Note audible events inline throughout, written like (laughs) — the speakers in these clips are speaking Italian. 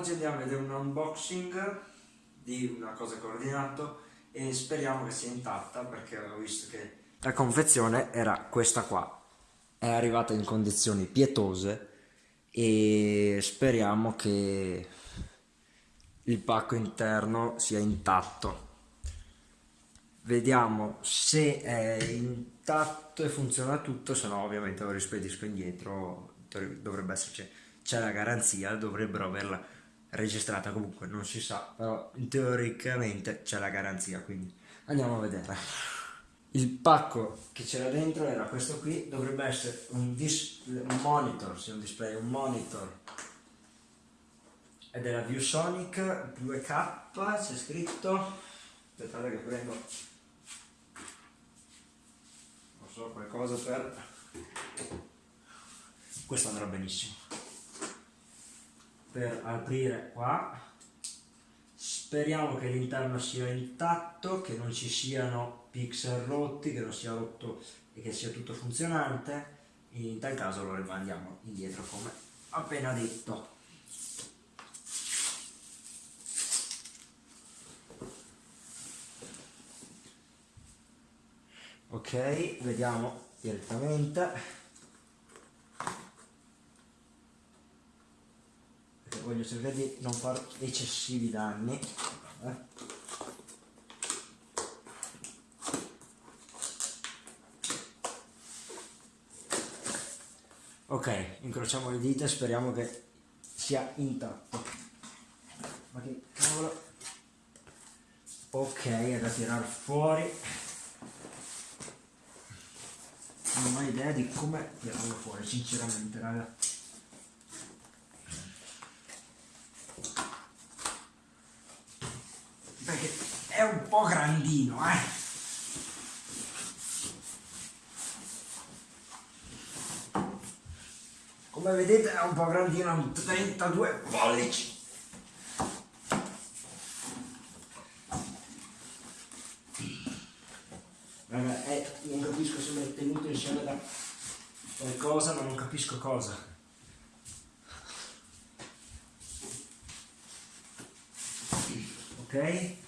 Oggi andiamo a vedere un unboxing di una cosa coordinato e speriamo che sia intatta perché ho visto che la confezione era questa qua. È arrivata in condizioni pietose e speriamo che il pacco interno sia intatto. Vediamo se è intatto e funziona tutto, se no ovviamente lo rispedisco indietro dovrebbe esserci, c'è la garanzia, dovrebbero averla registrata comunque, non si sa, però teoricamente c'è la garanzia, quindi andiamo a vedere. Il pacco che c'era dentro era questo qui, dovrebbe essere un, un monitor, sì, un display, un monitor. È della ViewSonic 2K, c'è scritto, aspettate che prendo, non so, qualcosa per? Questo andrà benissimo per aprire qua. Speriamo che l'interno sia intatto che non ci siano pixel rotti che non sia rotto e che sia tutto funzionante. In tal caso lo rimandiamo indietro come appena detto. Ok vediamo direttamente voglio cercare di non fare eccessivi danni. Eh. ok incrociamo le dita e speriamo che sia intatto. Ma che cavolo? Ok è da tirare fuori. Non ho idea di come tirarlo fuori sinceramente ragazzi è un po' grandino, eh. Come vedete è un po' grandino, un 32 pollici. Raga, eh, non capisco se mi è tenuto insieme da qualcosa, ma non capisco cosa. Ok?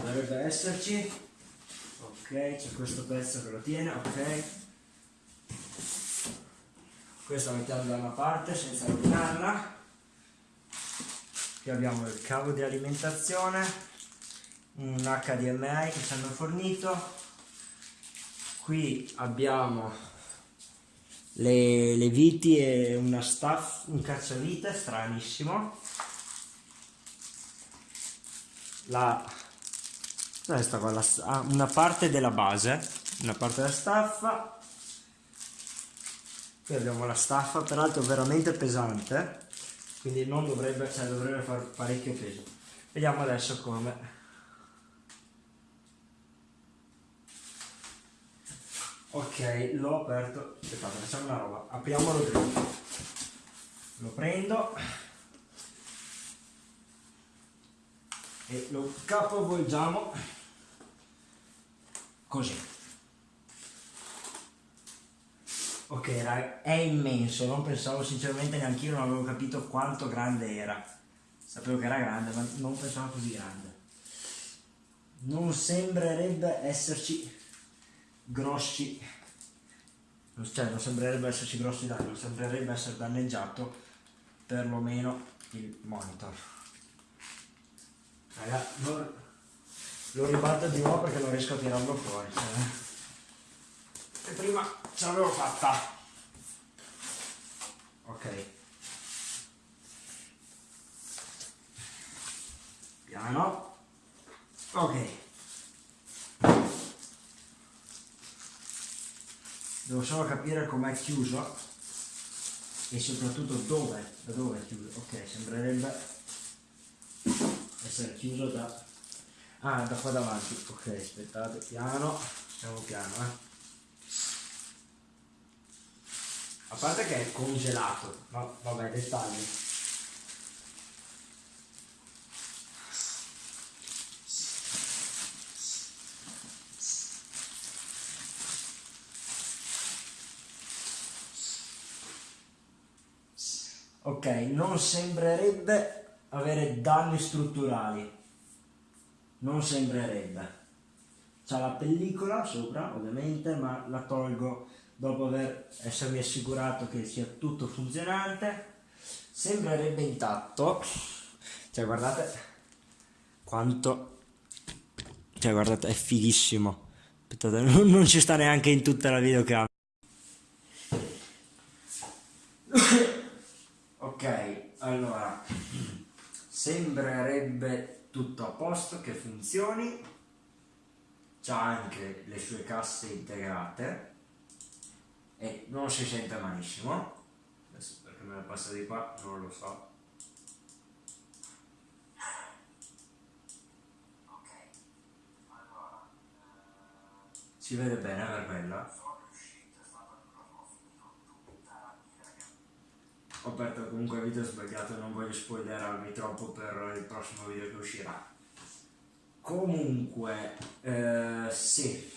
Dovrebbe esserci. Ok c'è questo pezzo che lo tiene ok. Questo lo mettiamo da una parte senza rovinarla. Qui abbiamo il cavo di alimentazione un HDMI che ci hanno fornito. Qui abbiamo le, le viti e una staff, un cacciavite stranissimo. La questa qua, la, ah, una parte della base, una parte della staffa, qui abbiamo la staffa, peraltro veramente pesante, quindi non dovrebbe, cioè dovrebbe fare parecchio peso. Vediamo adesso come. Ok, l'ho aperto, aspettate, facciamo una roba, apriamolo prima. Lo prendo e lo capovolgiamo così. Ok raga, è immenso non pensavo sinceramente neanche io non avevo capito quanto grande era. Sapevo che era grande ma non pensavo così grande. Non sembrerebbe esserci grossi cioè non sembrerebbe esserci grossi danni non sembrerebbe essere danneggiato perlomeno il monitor raga non lo ribatto di nuovo perché non riesco a tirarlo fuori eh. e prima ce l'avevo fatta. Ok. Piano. Ok. Devo solo capire com'è chiuso e soprattutto dove da dove è chiuso. Ok sembrerebbe essere chiuso da ah da qua davanti. Ok aspettate piano siamo piano eh. A parte che è congelato ma vabbè dettagli. Ok non sembrerebbe avere danni strutturali. Non sembrerebbe. C'ha la pellicola sopra ovviamente ma la tolgo dopo aver essermi assicurato che sia tutto funzionante. Sembrerebbe intatto. Cioè guardate quanto cioè guardate è fighissimo. Aspettate (laughs) non, non ci sta neanche in tutta la videocamera. (coughs) Ok allora sembrerebbe tutto a posto che funzioni. C'ha anche le sue casse integrate. E non si sente malissimo. Adesso perché me la passa di qua non lo so. Si vede bene per quella ho comunque il video sbagliato non voglio spoilerarvi troppo per il prossimo video che uscirà. Comunque eh, sì.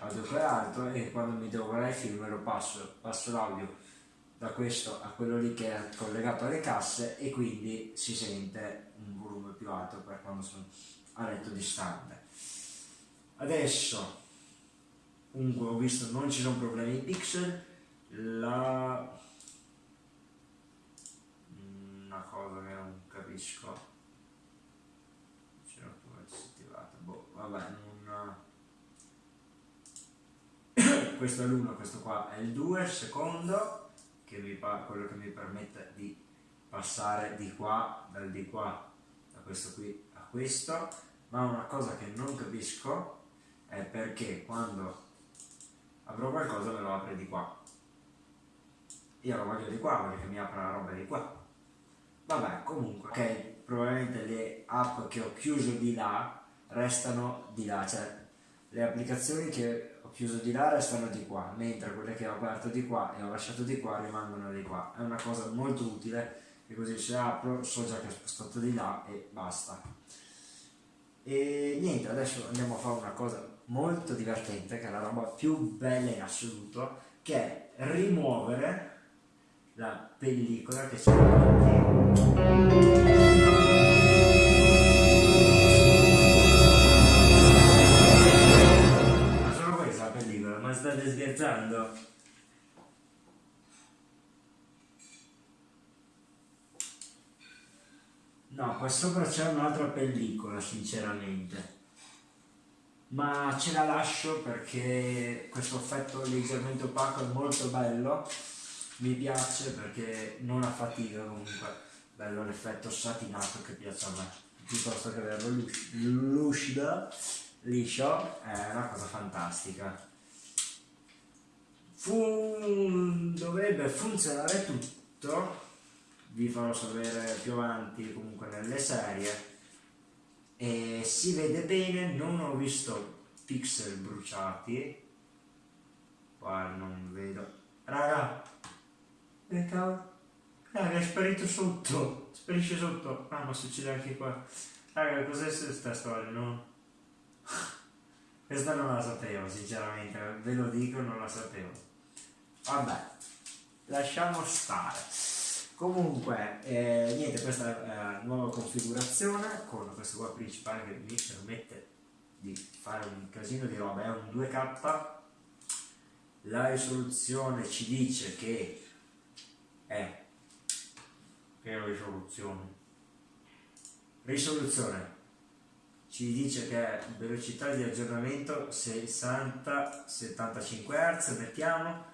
Audio per alto e quando mi devo guardare il film lo passo passo l'audio da questo a quello lì che è collegato alle casse e quindi si sente un volume più alto per quando sono a letto distante. Adesso comunque ho visto non ci sono problemi. Di pixel la una cosa che non capisco. C'era pure disattivata boh vabbè non (coughs) questo è l'uno questo qua è il 2 il secondo che mi quello che mi permette di passare di qua dal di qua da questo qui a questo. Ma una cosa che non capisco è perché quando avrò qualcosa me lo apre di qua. Io lo voglio di qua voglio mi apra la roba di qua. Vabbè comunque ok probabilmente le app che ho chiuso di là restano di là cioè le applicazioni che ho chiuso di là restano di qua mentre quelle che ho aperto di qua e ho lasciato di qua rimangono di qua. È una cosa molto utile e così se apro so già che ho spostato di là e basta e niente adesso andiamo a fare una cosa molto divertente, che è la roba più bella in assoluto, che è rimuovere la pellicola che c'è davanti. Ma solo questa la pellicola, ma state scherzando? No, qua sopra c'è un'altra pellicola, sinceramente. Ma ce la lascio perché questo effetto leggermente opaco è molto bello. Mi piace perché non ha fatica comunque. Bello l'effetto satinato che piace a me. Piuttosto che averlo lucido liscio è una cosa fantastica. Fu... dovrebbe funzionare tutto vi farò sapere più avanti comunque nelle serie. E si vede bene, non ho visto pixel bruciati, qua non vedo, raga, che cavolo, raga è sparito sotto, sparisce sotto, ah ma succede anche qua, raga cos'è questa storia, no? Questa non la sapevo sinceramente, ve lo dico non la sapevo, vabbè, lasciamo stare. Comunque, eh, niente, questa è la nuova configurazione con questo qua principale che mi permette di fare un casino di roba, è un 2K, la risoluzione ci dice che è, che risoluzione? Risoluzione ci dice che è velocità di aggiornamento 60-75 Hz, mettiamo,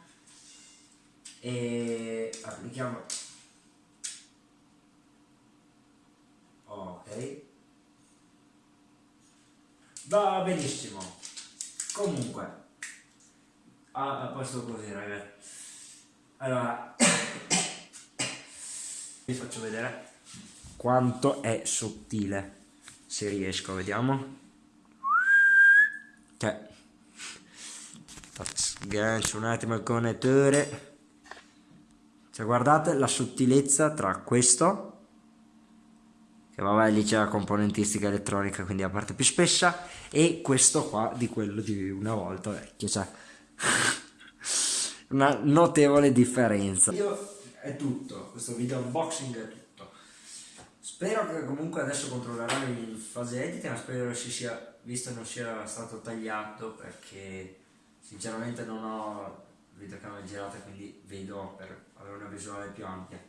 e applichiamo ok va benissimo. Comunque ah, a posto così ragazzi allora (coughs) vi faccio vedere quanto è sottile se riesco vediamo. Cioè sgancio un attimo il connettore. Cioè guardate la sottilezza tra questo che vabbè lì c'è la componentistica elettronica quindi la parte più spessa e questo qua di quello di una volta vecchio cioè (laughs) una notevole differenza. Video è tutto, questo video unboxing è tutto. Spero che comunque adesso controllerò in fase editing, ma spero si sia, visto non sia stato tagliato perché sinceramente non ho videocamera girata quindi vedo per avere una visuale più ampia.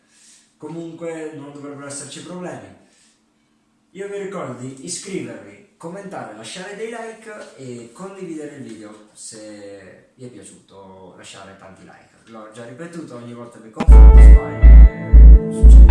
Comunque non dovrebbero esserci problemi. Io vi ricordo di iscrivervi, commentare, lasciare dei like e condividere il video se vi è piaciuto lasciare tanti like. L'ho già ripetuto ogni volta che confondo, sbaglio, succede.